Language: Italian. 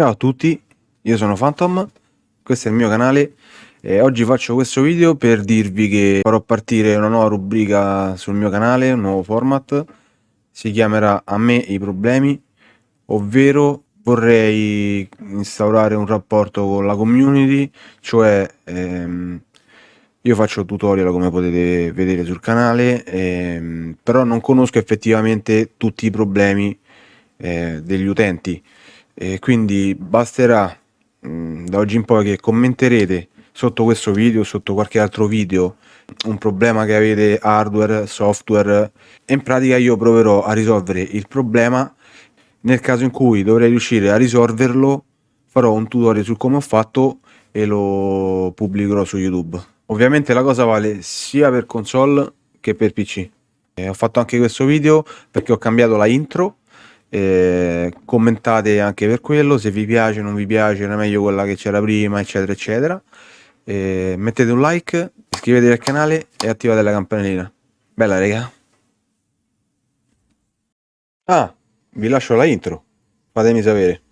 Ciao a tutti, io sono Phantom, questo è il mio canale e oggi faccio questo video per dirvi che farò partire una nuova rubrica sul mio canale, un nuovo format, si chiamerà A me i problemi, ovvero vorrei instaurare un rapporto con la community, cioè ehm, io faccio tutorial come potete vedere sul canale, ehm, però non conosco effettivamente tutti i problemi eh, degli utenti e quindi basterà mh, mm, da oggi in poi che commenterete sotto questo video, sotto qualche altro video, un problema che avete hardware, software e in pratica io proverò a risolvere il problema nel caso in cui dovrei riuscire a risolverlo farò un tutorial su come ho fatto e lo pubblicherò su YouTube. Ovviamente la cosa vale sia per console che per PC. E ho fatto anche questo video perché ho cambiato la intro eh, commentate anche per quello se vi piace non vi piace era meglio quella che c'era prima eccetera eccetera. Eh, mettete un like iscrivetevi al canale e attivate la campanellina. Bella raga. Ah vi lascio la intro fatemi sapere